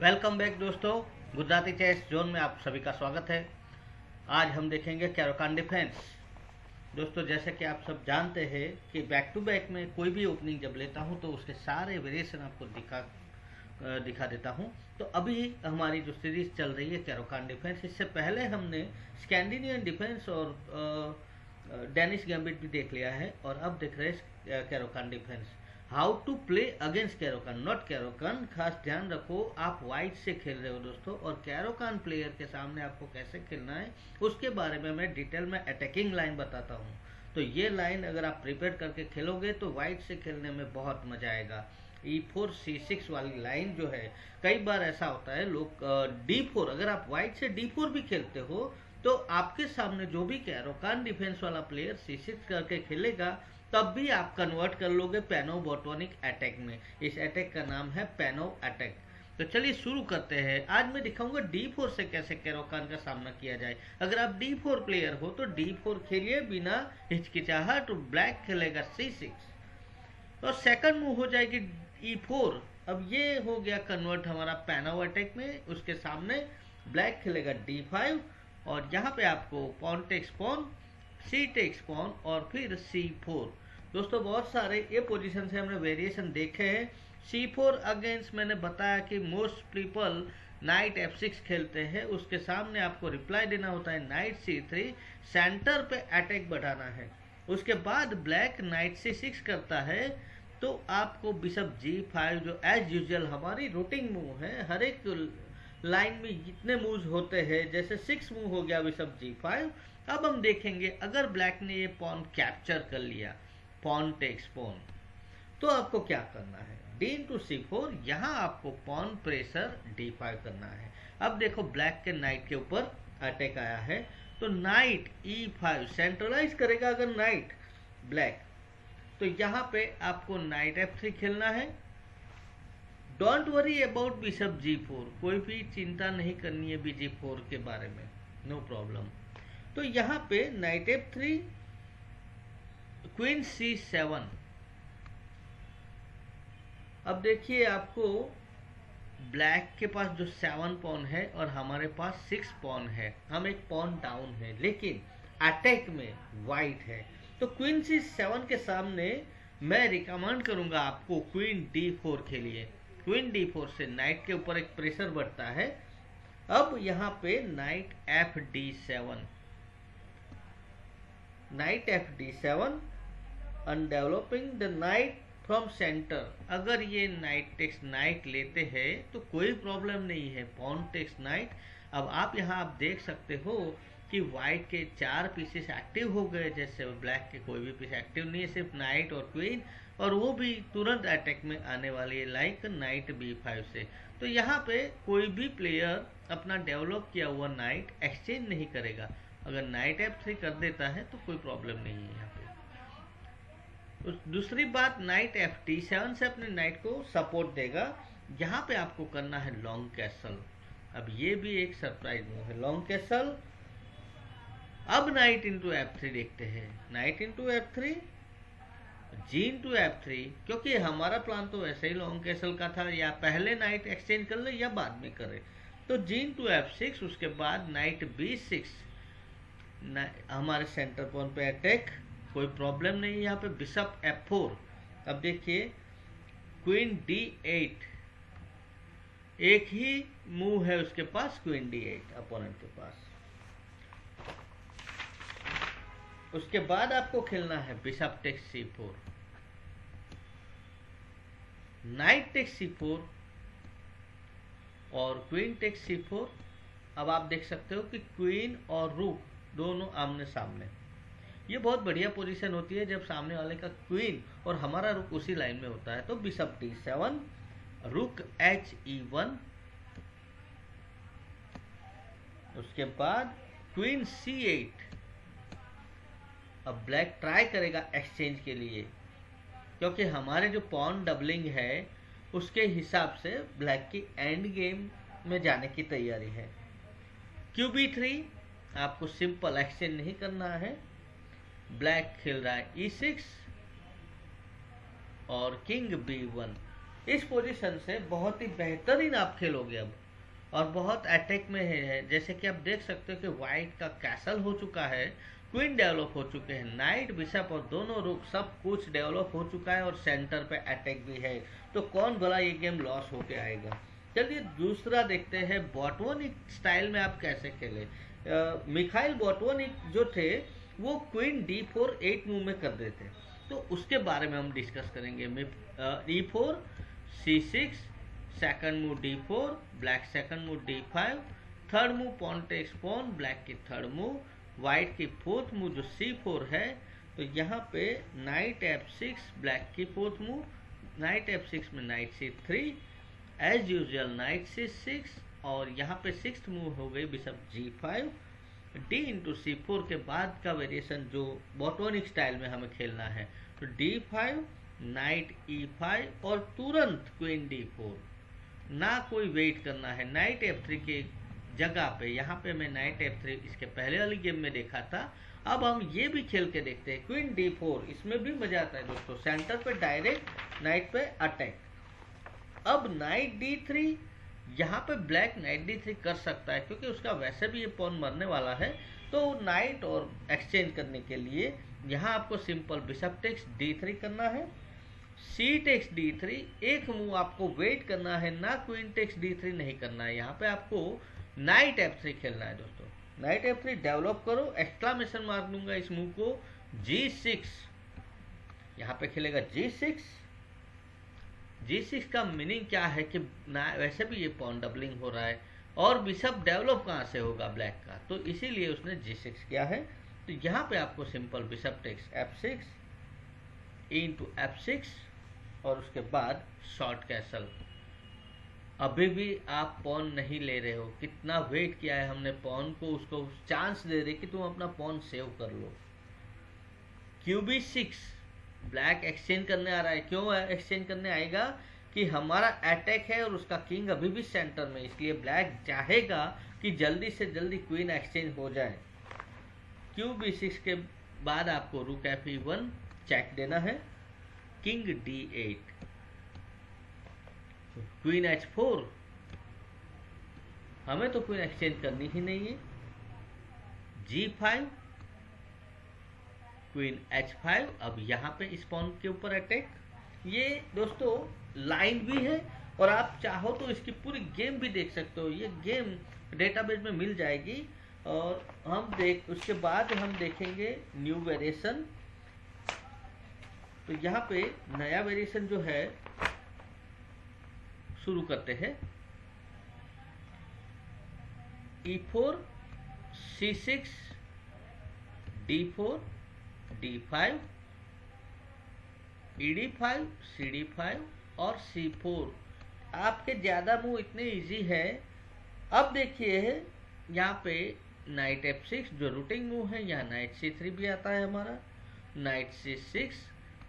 Welcome back दोस्तों, Gujarati chess zone में आप सभी का स्वागत है। आज हम देखेंगे कैरोकान डिफेंस। दोस्तों, जैसे कि आप सब जानते हैं कि बैक टू बैक में कोई भी ओपनिंग जब लेता हूँ तो उसके सारे वेरिएशन आपको दिखा दिखा देता हूँ। तो अभी हमारी जो सीरीज़ चल रही है कैरोकान डिफेंस, इससे पहले हमने स्कैंडिनियन डिफेंस और डेनिश गैम्बिट भी देख लिया है, और अब देख रहे हैं Caro Kann defence. How to play against Caro Kann not Caro Kann खास ध्यान रखो, आप वाइट से खेल रहे हो दोस्तों, और कैरोकान प्लेयर के सामने आपको कैसे खेलना है, उसके बारे में मैं डिटेल में अटैकिंग लाइन बताता हूँ। तो ये लाइन अगर आप प्रिपेयर करके खेलोगे तो वाइट से खेलने में बहुत मज़ा आएगा। ई फोर सी सिक्स वाली लाइन जो है, कई बार ऐसा होता है, लोग डी फोर अगर आप व्हाइट से डी फोर भी खेलते हो तो आपके सामने जो भी कैरोकान डिफेंस वाला प्लेयर सी सिक्स करके खेलेगा तब भी आप कन्वर्ट कर लोगे पैनोबोटोनिक अटैक में। इस अटैक का नाम है पैनो अटैक तो चलिए शुरू करते हैं। आज मैं दिखाऊँगा डी फोर से कैसे कैरोकान का सामना किया जाए। अगर आप डी फोर प्लेयर हो तो डी फोर खेलिए बिना हिचकिचाहट। तो ब्लैक खेलेगा सी सिक्स और सेकंड मूव हो जाएगी ई e फोर अब ये हो गया कन्वर्ट हमारा पैनो अटैक में। उसके सामने ब्लैक खेलेगा डी फाइव और यहाँ पे आपको pawn takes pawn C takes pawn और फिर सी फोर दोस्तों, बहुत सारे ये पोजीशन से हमने वेरिएशन देखे हैं। सी फोर अगेंस्ट मैंने बताया कि most people knight F six खेलते हैं। उसके सामने आपको रिप्लाई देना होता है नाइट सी थ्री सेंटर पे अटैक बढ़ाना है। उसके बाद ब्लैक नाइट सी सिक्स करता है तो आपको बिशप जी फाइव जो एज यूजल हमारी रूटिंग मूव है, हर एक लाइन में जितने मूव होते हैं, जैसे सिक्स मूव हो गया बिशप जी फाइव अब हम देखेंगे, अगर ब्लैक ने ये पॉन कैप्चर कर लिया पॉन टेक्स पॉन तो आपको क्या करना है? डी इंटू सी फोर यहाँ आपको पॉन प्रेशर डी फाइव करना है। अब देखो ब्लैक के नाइट के ऊपर अटैक आया है तो नाइट ई फाइव सेंट्रलाइज करेगा अगर नाइट ब्लैक तो यहाँ पे आपको नाइट एफ़ थ्री खेलना है। Don't worry about bishop G four कोई भी चिंता नहीं करनी है बी जी फोर के बारे में। नो no प्रॉब्लम तो यहाँ पे knight F three, queen C seven. अब देखिए आपको ब्लैक के पास जो सेवन पॉन है और हमारे पास सिक्स पॉन है। हम एक पॉन डाउन है, लेकिन अटैक में वाइट है। तो क्वीन सी सेवन के सामने मैं रिकमेंड करूँगा आपको क्वीन डी फोर के लिए। क्वीन डी फोर से नाइट के ऊपर एक प्रेशर बढ़ता है। अब यहाँ पे knight F D seven. Knight F D seven and developing the knight from centre अगर ये नाइट टेक्स नाइट लेते हैं तो कोई प्रॉब्लम नहीं है। पॉन टेक्स नाइट अब आप यहाँ आप देख सकते हो कि वाइट के चार पीसेस एक्टिव हो गए। जैसे ब्लैक के कोई भी पीस एक्टिव नहीं है, सिर्फ़ नाइट और क्वीन और वो भी तुरंत अटैक में आने वाली है लाइक नाइट बी फाइव से। तो यहाँ पे कोई भी प्लेयर अपना डेवलप किया हुआ नाइट एक्सचेंज नहीं करेगा। अगर नाइट एफ़ थ्री कर देता है तो कोई प्रॉब्लम नहीं है यहाँ पे। दूसरी बात नाइट एफ़ टी सेवन से अपने नाइट को सपोर्ट देगा। यहाँ पे आपको करना है लॉन्ग कैसल अब ये भी एक सरप्राइज़ मूव है लॉन्ग कैसल अब नाइट इंटू एफ़ थ्री देखते हैं। Knight into F three G into F three क्योंकि हमारा प्लान तो वैसे ही लॉन्ग कैसल का था, या पहले नाइट एक्सचेंज कर ले, या बाद में करे। तो जी इंटू एफ़ सिक्स उसके बाद नाइट बी सिक्स हमारे सेंटर पॉइंट पे अटैक कोई प्रॉब्लम नहीं यहाँ पे बिशप एफ़ फोर अब देखिए क्वीन डी एट एक ही मूव है उसके पास क्वीन डी एट अपोनेंट के पास। उसके बाद आपको खेलना है bishop takes C four knight takes C four और क्वीन टेक्स सी फोर अब आप देख सकते हो कि क्वीन और रूक दोनों आमने सामने। ये बहुत बढ़िया पोजीशन होती है जब सामने वाले का क्वीन और हमारा रुक उसी लाइन में होता है तो bishop D seven rook H E one उसके बाद क्वीन सी एट अब ब्लैक ट्राई करेगा एक्सचेंज के लिए, क्योंकि हमारे जो पॉन डबलिंग है, उसके हिसाब से ब्लैक की एंड गेम में जाने की तैयारी है। क्यू बी थ्री आपको सिंपल एक्सचेंज नहीं करना है। ब्लैक खेल रहा है ई e सिक्स और किंग बी वन इस पोजीशन से बहुत ही बेहतरीन आप खेलोगे अब। और बहुत अटैक में है जैसे कि आप देख सकते हो कि वाइट का कैसल हो चुका है क्वीन डेवलप हो चुके हैं। नाइट बिशप और दोनों रुक सब कुछ डेवलप हो चुका है और सेंटर पे अटैक भी है। तो कौन भला ये गेम लॉस होके आएगा? चलिए दूसरा देखते हैं बॉटवनिक स्टाइल में आप कैसे खेले। मिखाइल बॉटवनिक जो थे, वो queen D four eight move में कर रहे थे। तो उसके बारे में हम डिस्कस करेंगे। D four, C six, second move D four, black second move D five, third move pawn pawn, black की थर्ड मूव वाइट की फोर्थ मूव जो सी फोर है तो यहाँ पे नाइट एफ़ सिक्स, ब्लैक की fourth move knight F six में knight C three, as usual knight C six और यहाँ पे सिक्स मूव हो गई bishop G five D into C four के बाद का वेरिएशन जो बॉटोनिक स्टाइल में हमें खेलना है। तो D five knight E five और तुरंत क्वीन डी फोर ना कोई वेट करना है। नाइट एफ़ थ्री के जगह पे, यहाँ पे मैं नाइट एफ़ थ्री इसके पहले वाली गेम में देखा था। अब हम ये भी खेल के देखते हैं। क्वीन डी फोर इसमें भी मज़ा आता है दोस्तों। सेंटर पे डायरेक्ट नाइट पे अटैक अब नाइट डी थ्री यहाँ पे ब्लैक नाइट डी थ्री कर सकता है, क्योंकि उसका वैसे भी ये पॉन मरने वाला है। तो नाइट और एक्सचेंज करने के लिए यहाँ आपको simple bishop takes D three करना है। सी टेक्स डी थ्री एक मूव आपको वेट करना है, ना क्वीन टेक्स डी थ्री नहीं करना है। यहाँ पे आपको नाइट एफ़ थ्री खेलना है दोस्तों। नाइट एफ़ थ्री डेवलप करो एक्सक्लामेशन मार दूँगा इस मूव को। जी सिक्स यहाँ पे खेलेगा जी सिक्स जी सिक्स का मीनिंग क्या है कि ना, वैसे भी ये पॉन डबलिंग हो रहा है और बिशप डेवलप कहाँ से होगा ब्लैक का? तो इसीलिए उसने जी सिक्स किया है। तो यहाँ पे आपको simple bishop takes F six into F six और उसके बाद शॉर्ट कैसल अभी भी आप पॉन नहीं ले रहे हो। कितना वेट किया है हमने पॉन को, उसको चांस दे रहे कि तुम अपना पॉन सेव कर लो। Q B six black exchange करने आ रहा है। क्यों एक्सचेंज करने आएगा कि हमारा अटैक है और उसका किंग अभी भी सेंटर में इसलिए ब्लैक चाहेगा कि जल्दी से जल्दी क्वीन एक्सचेंज हो जाए। क्यू बी सिक्स के बाद आपको रुक एफ़ ई वन चेक देना है। King D eight queen H four हमें तो क्वीन एक्सचेंज करनी ही नहीं है। G five queen H five अब यहाँ पे स्पॉन के ऊपर अटैक ये दोस्तों लाइन भी है और आप चाहो तो इसकी पूरी गेम भी देख सकते हो। ये गेम डेटाबेस में मिल जाएगी और हम देख, उसके बाद हम देखेंगे न्यू वेरिएशन तो यहाँ पे नया वेरिएशन जो है, शुरू करते हैं। E four C six D four D five E D five C D five और सी फोर आपके ज़्यादा मूव इतने इजी है। अब देखिए, यहाँ पे नाइट एफ़ सिक्स जो रूटिंग मूव है, यहाँ नाइट सी थ्री भी आता है हमारा। नाइट सी सिक्स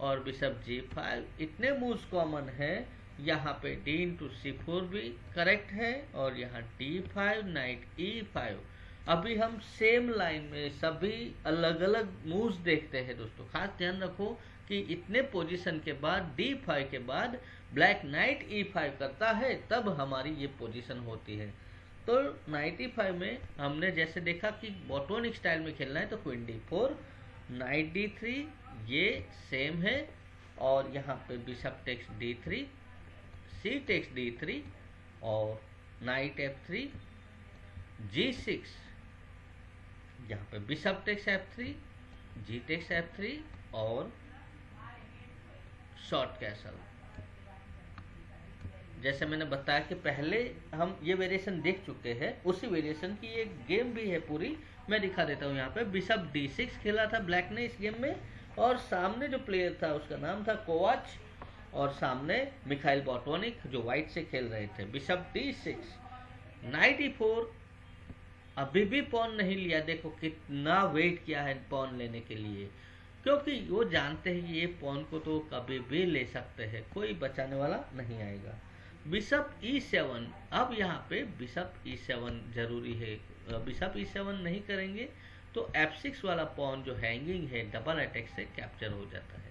और बिशप जी फाइव इतने मूव्स कॉमन है। यहाँ पे डी इंटू सी फोर भी करेक्ट है और यहाँ D five knight E five अभी हम सेम लाइन में सभी अलग अलग मूव्स देखते हैं दोस्तों। खास ध्यान रखो कि इतने पोजीशन के बाद डी फाइव के बाद ब्लैक नाइट ई फाइव करता है, तब हमारी ये पोजीशन होती है। तो नाइट ई फाइव में हमने जैसे देखा कि बॉटोनिक स्टाइल में खेलना है तो queen D four knight D three ये सेम है, और यहाँ पे bishop takes D three C takes D three और knight F three G six यहाँ पे bishop takes F three G takes F three और शॉर्ट कैसल। जैसे मैंने बताया कि पहले हम ये वेरिएशन देख चुके हैं, उसी वेरिएशन की एक गेम भी है पूरी। मैं दिखा देता हूँ यहाँ पे बिशप डी सिक्स खेला था ब्लैक ने इस गेम में और सामने जो प्लेयर था, उसका नाम था कोवाच और सामने मिखाइल बॉटोनिक जो व्हाइट से खेल रहे थे। Bishop D six knight E four अभी भी पॉन नहीं लिया, देखो कितना वेट किया है पॉन लेने के लिए। क्योंकि वो जानते हैं कि ये पॉन को तो कभी भी ले सकते हैं, कोई बचाने वाला नहीं आएगा। बिशप ई सेवन अब यहाँ पे बिशप ई सेवन ज़रूरी है। बिशप ई सेवन नहीं करेंगे तो एफ़ सिक्स वाला पॉन जो हैंगिंग है डबल अटैक से कैप्चर हो जाता है।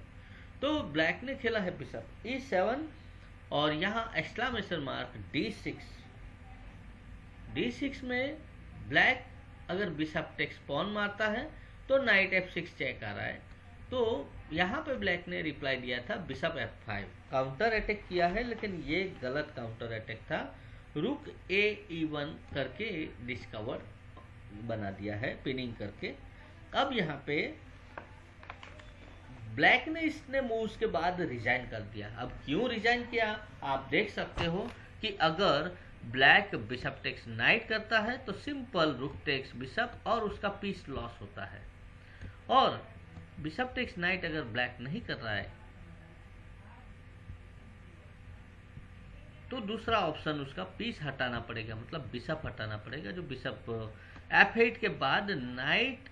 तो ब्लैक ने खेला है बिशप ई सेवन और यहाँ exclamation mark D six D six में ब्लैक अगर बिशप टेक्स पॉन मारता है तो नाइट एफ़ सिक्स चेक आ रहा है। तो यहाँ पे ब्लैक ने रिप्लाई दिया था bishop F five. Counter attack किया है, लेकिन ये गलत काउंटर अटैक था। रुक ए ई वन करके डिस्कवर बना दिया है, पिनिंग करके। अब यहाँ पे ब्लैक ने इसने मूव्स के बाद रिजाइन कर दिया। अब क्यों रिजाइन किया? आप देख सकते हो कि अगर ब्लैक बिशप टेक्स नाइट करता है तो सिंपल रुक टेक्स बिशप और उसका पीस लॉस होता है। और बिशप टेक्स नाइट अगर ब्लैक नहीं कर रहा है तो दूसरा ऑप्शन उसका पीस हटाना पड़ेगा मतलब बिशप हटाना पड़ेगा, जो बिशप एफ़ एट के बाद नाइट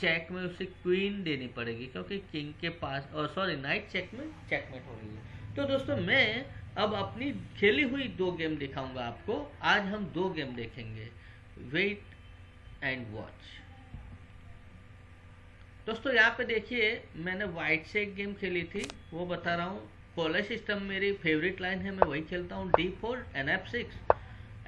चेक में उसे क्वीन देनी पड़ेगी, क्योंकि किंग के पास और सॉरी नाइट चेक में चेकमेट हो रही है। तो दोस्तों, मैं अब अपनी खेली हुई दो गेम दिखाऊँगा आपको। आज हम दो गेम देखेंगे। वेट एंड वॉच दोस्तों, यहाँ पे देखिए, मैंने वाइट से एक गेम खेली थी। वो बता रहा हूँ कॉलेज सिस्टम मेरी फेवरेट लाइन है, मैं वही खेलता हूँ। D four N F six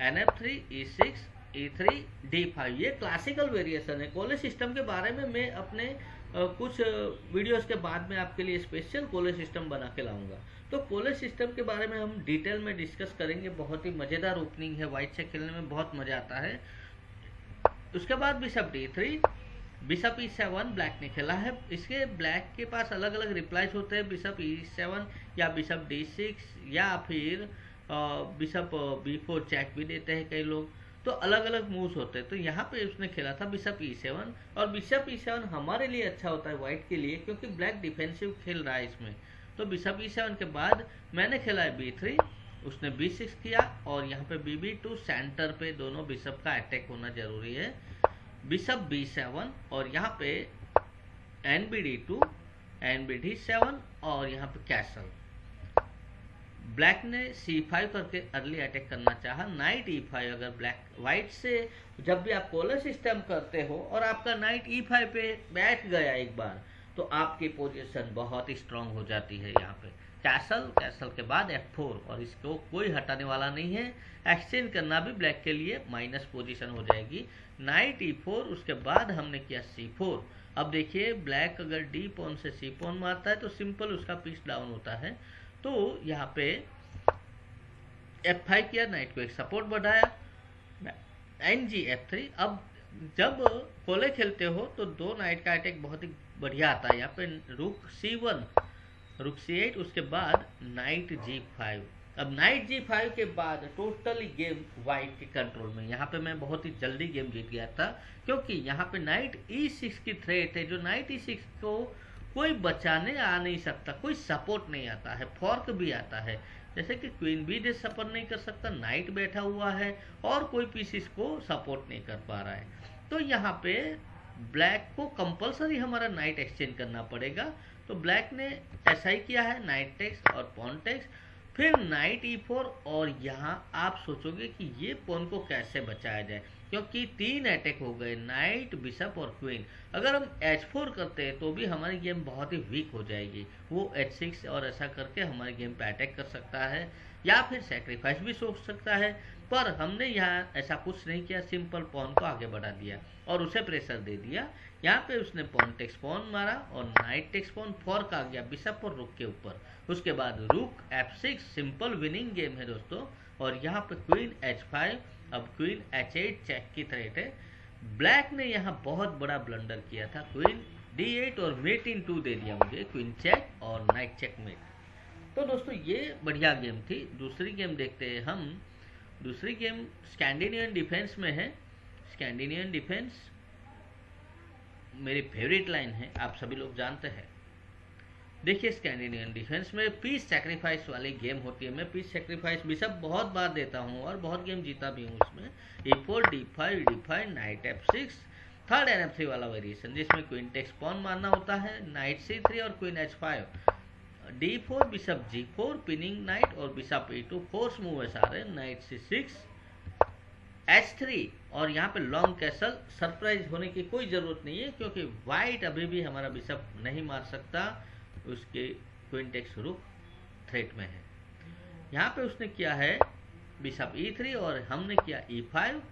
N F three E six E three D five ये क्लासिकल वेरिएशन है। कॉलेज सिस्टम के बारे में मैं अपने कुछ वीडियोस के बाद में आपके लिए स्पेशल कॉलेज सिस्टम बना के लाऊँगा। तो कॉलेज सिस्टम के बारे में हम डिटेल में डिस्कस करेंगे। बहुत ही मज़ेदार ओपनिंग है वाइट से खेलने में बहुत मज़ा आता है। उसके बाद bishop D three bishop E seven black ने खेला है। इसके ब्लैक के पास अलग अलग रिप्लाईज होते हैं। बिशप ई सेवन या बिशप डी सिक्स या फिर बिशप बी फोर चेक भी देते हैं कई लोग। तो अलग अलग मूव्स होते हैं। तो यहाँ पे उसने खेला था बिशप ई सेवन और बिशप ई सेवन हमारे लिए अच्छा होता है व्हाइट के लिए क्योंकि ब्लैक डिफेंसिव खेल रहा है इसमें। तो बिशप ई सेवन के बाद मैंने खेला है बी थ्री उसने बी सिक्स किया और यहाँ पे बी बी टू सेंटर पे दोनों बिशप का अटैक होना ज़रूरी है। बिशप बी सेवन और यहाँ पे N B D two N B D seven और यहाँ पे कैसल ब्लैक ने सी फाइव करके अर्ली अटैक करना चाहा। नाइट ई फाइव अगर ब्लैक व्हाइट से जब भी आप कॉलर सिस्टम करते हो और आपका नाइट ई फाइव पे बैठ गया एक बार तो आपकी पोजीशन बहुत ही स्ट्रांग हो जाती है यहाँ पे। कैसल कैसल के बाद एफ़ फोर और इसको कोई हटाने वाला नहीं है। एक्सचेंज करना भी ब्लैक के लिए माइनस पोजीशन हो जाएगी। नाइट ई फोर उसके बाद हमने किया सी फोर अब देखिए ब्लैक अगर डी पोन से सी पोन मारता है तो सिंपल उसका पीस डाउन होता है। तो यहाँ पे एफ़ फाइव किया नाइट को एक सपोर्ट बढ़ाया। एन जी एफ़ थ्री अब जब कोले खेलते हो तो दो नाइट का अटैक बहुत ही बढ़िया आता है। यहाँ पे रुक सी वन रुक सी एट उसके बाद नाइट जी फाइव अब नाइट जी फाइव के बाद टोटली गेम वाइट के कंट्रोल में। यहाँ पे मैं बहुत ही जल्दी गेम जीत गया था, क्योंकि यहाँ पे नाइट ई सिक्स की थ्रेट है। जो नाइट ई सिक्स को कोई बचाने आ नहीं सकता, कोई सपोर्ट नहीं आता है फॉर्क भी आता है। जैसे कि क्वीन भी दे सपोर्ट नहीं कर सकता नाइट बैठा हुआ है और कोई पीस इसको सपोर्ट नहीं कर पा रहा है। तो यहाँ पे ब्लैक को कंपलसरी हमारा नाइट एक्सचेंज करना पड़ेगा। तो ब्लैक ने ऐसा ही किया है नाइट टेक्स और पॉन टेक्स फिर नाइट ई फोर और यहाँ आप सोचोगे कि ये पोन को कैसे बचाया जाए। क्योंकि तीन अटैक हो गए नाइट बिशप और क्वीन अगर हम एच फोर करते हैं तो भी हमारी गेम बहुत ही वीक हो जाएगी। वो एच सिक्स और ऐसा करके हमारी गेम पे अटैक कर सकता है, या फिर सेक्रीफाइस भी सोच सकता है। पर हमने यहाँ ऐसा कुछ नहीं किया सिंपल पॉन को आगे बढ़ा दिया और उसे प्रेशर दे दिया। यहाँ पे उसने पॉन टेक्स पॉन मारा और नाइट टेक्स पॉन फोर्क आ गया बिशप और रुक के ऊपर। उसके बाद rook F six simple winning game है दोस्तों और यहाँ पे क्वीन एच फाइव अब क्वीन एच एट चेक की थ्रेट है। ब्लैक ने यहाँ बहुत बड़ा ब्लंडर किया था। क्वीन डी एट और मेट इन टू दे दिया मुझे क्वीन चेक और नाइट चेक मेट तो दोस्तों ये बढ़िया गेम थी। दूसरी गेम देखते हैं हम। दूसरी गेम स्कैंडिनियन डिफेंस में है। स्कैंडिनियन डिफेंस मेरी फेवरेट लाइन है, आप सभी लोग जानते हैं। देखिए स्कैंडिनियन डिफेंस में पीस सेक्रीफाइस वाली गेम होती है। मैं पीस सेक्रीफाइस भी सब बहुत बार देता हूँ और बहुत गेम जीता भी हूँ उसमें E four D five D five knight F six third N F three वाला वेरिएशन जिसमें क्वीन टेक्स पॉन मारना होता है नाइट सी थ्री और queen H five D four bishop G four pinning knight और bishop A two force move है सारे knight C six H three और यहाँ पे लॉन्ग कैसल सरप्राइज़ होने की कोई ज़रूरत नहीं है, क्योंकि वाइट अभी भी हमारा बिशप नहीं मार सकता। उसके क्विंटेक्स रुक थ्रेट में है। यहाँ पे उसने किया है बिशप थ्री और हमने किया ई फाइव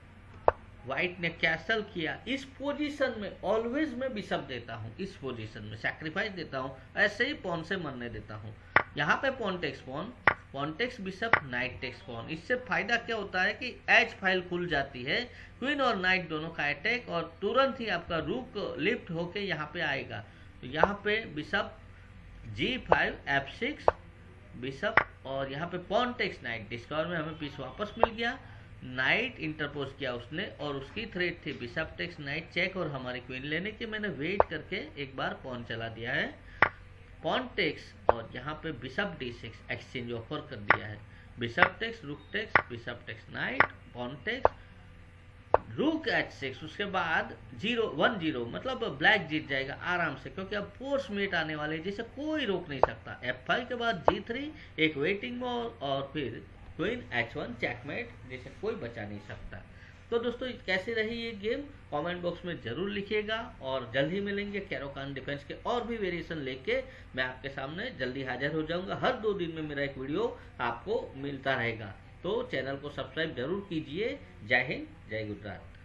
व्हाइट ने कैसल किया। इस पोजीशन में ऑलवेज मैं बिशप देता हूँ। इस पोजीशन में सैक्रिफाइस देता हूँ। ऐसे ही पॉन से मरने देता हूँ। यहाँ पे pawn takes pawn pawn takes bishop knight takes pawn इससे फ़ायदा क्या होता है कि एच फ़ाइल खुल जाती है। क्वीन और नाइट दोनों का अटैक और तुरंत ही आपका रूक लिफ्ट होके यहाँ पे आएगा। तो यहाँ पे bishop G five F six bishop और यहाँ पे पॉन टेक्स नाइट डिस्कवर में हमें पीस वापस मिल गया। नाइट इंटरपोज किया उसने और उसकी थ्रेड थी। बिशप टेक्स नाइट चेक और हमारी क्वीन लेने की मैंने वेट करके एक बार पॉन चला दिया है। पॉन टेक्स और यहाँ पे bishop D six exchange offer कर दिया है। Bishop takes rook takes, bishop takes knight pawn takes rook H six उसके बाद ज़ीरो वन ज़ीरो मतलब ब्लैक जीत जाएगा आराम से, क्योंकि अब फोर्स मेट आने वाले जिसे कोई रोक नहीं सकता। एफ़ फाइव के बाद जी थ्री एक वेटिंग में और फिर क्वीन एच वन चैकमेट जिसे कोई बचा नहीं सकता। तो दोस्तों कैसी रही ये गेम? कमेंट बॉक्स में ज़रूर लिखिएगा और जल्द ही मिलेंगे कैरोकान डिफेंस के और भी वेरिएशन लेके। मैं आपके सामने जल्दी हाजिर हो जाऊँगा। हर दो दिन में मेरा एक वीडियो आपको मिलता रहेगा। तो चैनल को सब्सक्राइब ज़रूर कीजिए। जय हिंद, जय गुजरात।